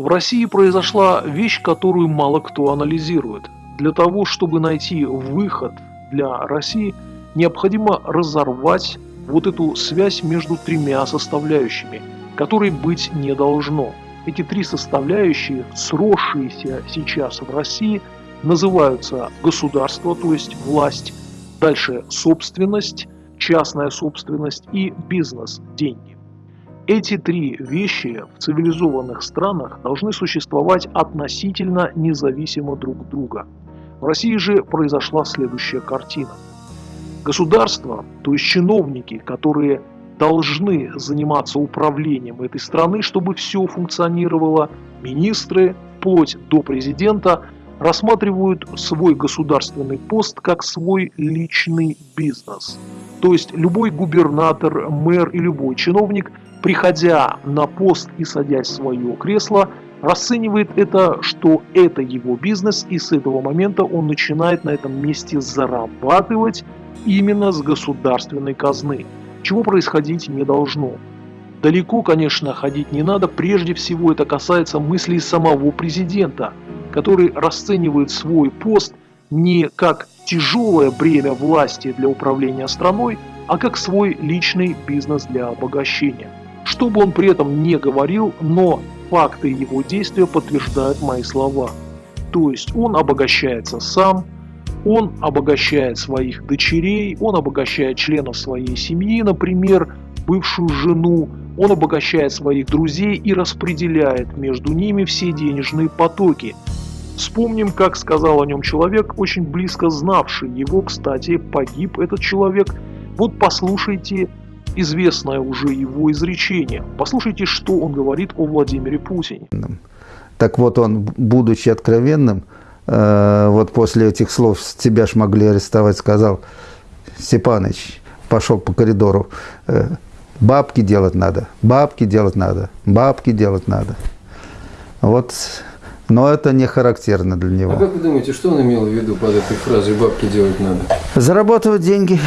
В России произошла вещь, которую мало кто анализирует. Для того, чтобы найти выход для России, необходимо разорвать вот эту связь между тремя составляющими, которой быть не должно. Эти три составляющие, сросшиеся сейчас в России, называются государство, то есть власть, дальше собственность, частная собственность и бизнес, деньги. Эти три вещи в цивилизованных странах должны существовать относительно независимо друг от друга. В России же произошла следующая картина. Государство, то есть чиновники, которые должны заниматься управлением этой страны, чтобы все функционировало, министры, вплоть до президента, рассматривают свой государственный пост как свой личный бизнес. То есть любой губернатор, мэр и любой чиновник, приходя на пост и садясь в свое кресло, расценивает это, что это его бизнес, и с этого момента он начинает на этом месте зарабатывать именно с государственной казны, чего происходить не должно. Далеко, конечно, ходить не надо, прежде всего это касается мыслей самого президента, который расценивает свой пост не как тяжелое бремя власти для управления страной, а как свой личный бизнес для обогащения. Что бы он при этом не говорил, но факты его действия подтверждают мои слова. То есть он обогащается сам, он обогащает своих дочерей, он обогащает членов своей семьи, например, бывшую жену, он обогащает своих друзей и распределяет между ними все денежные потоки. Вспомним, как сказал о нем человек, очень близко знавший его, кстати, погиб этот человек. Вот послушайте известное уже его изречение. Послушайте, что он говорит о Владимире Путине. Так вот он, будучи откровенным, э, вот после этих слов тебя ж могли арестовать, сказал, Степаныч, пошел по коридору, э, бабки делать надо, бабки делать надо, бабки делать надо. Вот, но это не характерно для него. А как вы думаете, что он имел в виду под этой фразой «бабки делать надо»? Зарабатывать деньги.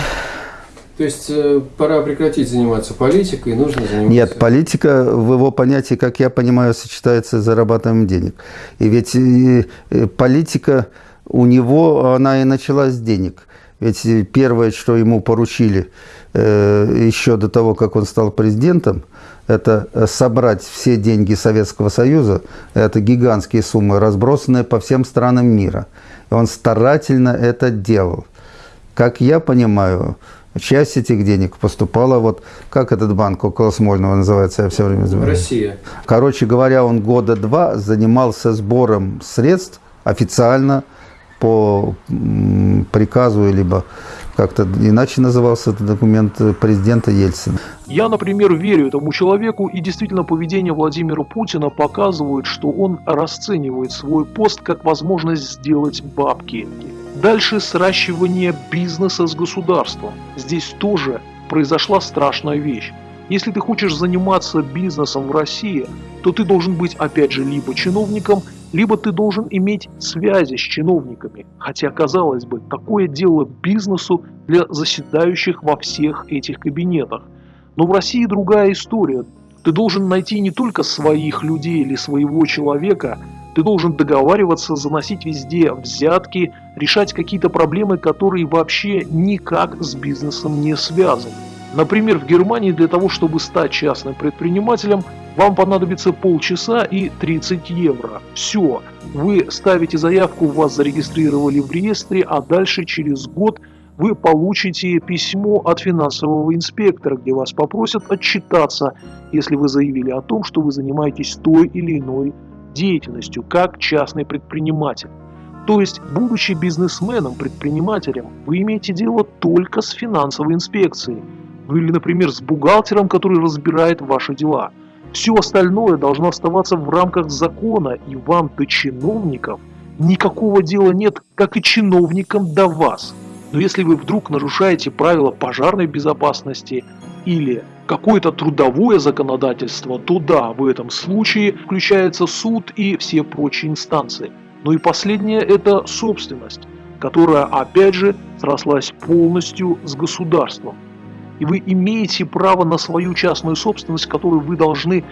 То есть э, пора прекратить заниматься политикой, нужно заниматься... Нет, политика в его понятии, как я понимаю, сочетается с зарабатыванием денег. И ведь и, и политика у него, она и началась с денег. Ведь первое, что ему поручили э, еще до того, как он стал президентом, это собрать все деньги Советского Союза, это гигантские суммы, разбросанные по всем странам мира. И он старательно это делал. Как я понимаю, Часть этих денег поступала, вот как этот банк около Смольного называется, я все время забываю. Россия. Короче говоря, он года два занимался сбором средств официально по приказу, либо как-то иначе назывался этот документ президента Ельцина. Я, например, верю этому человеку, и действительно поведение Владимира Путина показывает, что он расценивает свой пост как возможность сделать бабки. Дальше сращивание бизнеса с государством. Здесь тоже произошла страшная вещь. Если ты хочешь заниматься бизнесом в России, то ты должен быть опять же либо чиновником, либо ты должен иметь связи с чиновниками. Хотя, казалось бы, такое дело бизнесу для заседающих во всех этих кабинетах. Но в России другая история. Ты должен найти не только своих людей или своего человека, ты должен договариваться, заносить везде взятки, решать какие-то проблемы, которые вообще никак с бизнесом не связаны. Например, в Германии для того, чтобы стать частным предпринимателем, вам понадобится полчаса и 30 евро. Все. Вы ставите заявку, вас зарегистрировали в реестре, а дальше через год вы получите письмо от финансового инспектора, где вас попросят отчитаться, если вы заявили о том, что вы занимаетесь той или иной деятельностью как частный предприниматель. То есть, будучи бизнесменом, предпринимателем, вы имеете дело только с финансовой инспекцией. Ну или, например, с бухгалтером, который разбирает ваши дела. Все остальное должно оставаться в рамках закона, и вам до чиновников никакого дела нет, как и чиновникам до вас. Но если вы вдруг нарушаете правила пожарной безопасности или какое-то трудовое законодательство, то да, в этом случае включается суд и все прочие инстанции. Ну и последнее – это собственность, которая, опять же, срослась полностью с государством. И вы имеете право на свою частную собственность, которую вы должны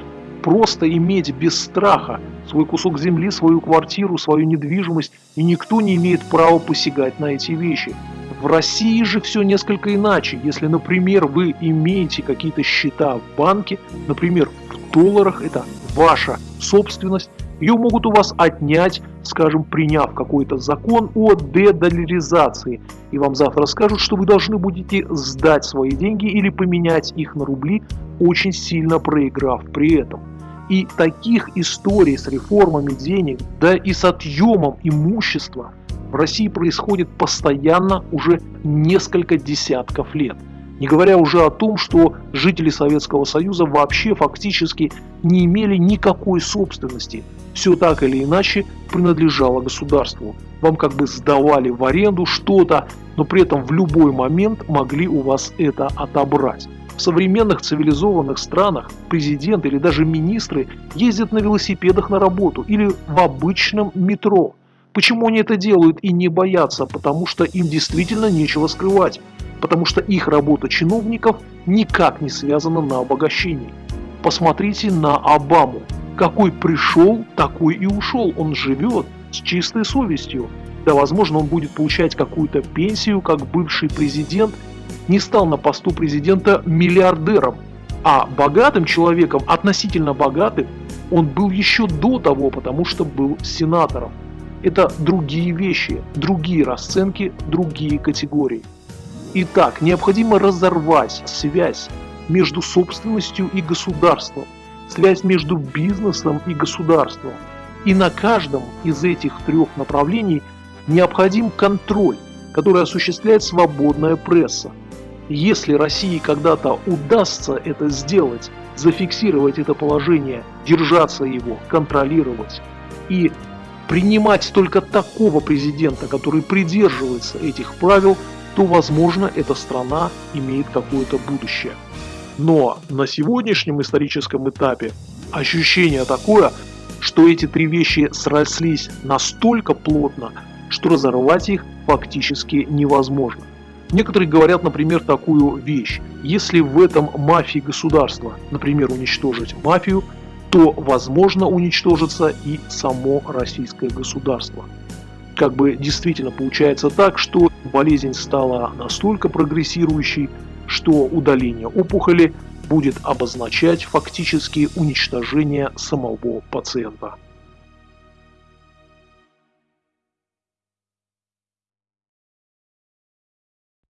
просто иметь без страха свой кусок земли, свою квартиру, свою недвижимость, и никто не имеет права посягать на эти вещи. В России же все несколько иначе. Если, например, вы имеете какие-то счета в банке, например, в долларах, это ваша собственность, ее могут у вас отнять, скажем, приняв какой-то закон о дедоляризации. И вам завтра скажут, что вы должны будете сдать свои деньги или поменять их на рубли, очень сильно проиграв при этом. И таких историй с реформами денег, да и с отъемом имущества в России происходит постоянно уже несколько десятков лет. Не говоря уже о том, что жители Советского Союза вообще фактически не имели никакой собственности. Все так или иначе принадлежало государству. Вам как бы сдавали в аренду что-то, но при этом в любой момент могли у вас это отобрать. В современных цивилизованных странах президент или даже министры ездят на велосипедах на работу или в обычном метро. Почему они это делают и не боятся? Потому что им действительно нечего скрывать потому что их работа чиновников никак не связана на обогащении. Посмотрите на Обаму. Какой пришел, такой и ушел. Он живет с чистой совестью. Да, возможно, он будет получать какую-то пенсию, как бывший президент, не стал на посту президента миллиардером, а богатым человеком, относительно богатым, он был еще до того, потому что был сенатором. Это другие вещи, другие расценки, другие категории. Итак, необходимо разорвать связь между собственностью и государством, связь между бизнесом и государством. И на каждом из этих трех направлений необходим контроль, который осуществляет свободная пресса. Если России когда-то удастся это сделать, зафиксировать это положение, держаться его, контролировать и принимать только такого президента, который придерживается этих правил, то, возможно, эта страна имеет какое-то будущее. Но на сегодняшнем историческом этапе ощущение такое, что эти три вещи срослись настолько плотно, что разорвать их фактически невозможно. Некоторые говорят, например, такую вещь. Если в этом мафии государства, например, уничтожить мафию, то возможно уничтожится и само российское государство как бы действительно получается так, что болезнь стала настолько прогрессирующей, что удаление опухоли будет обозначать фактически уничтожение самого пациента.